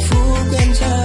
Phúc.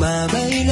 mà bấy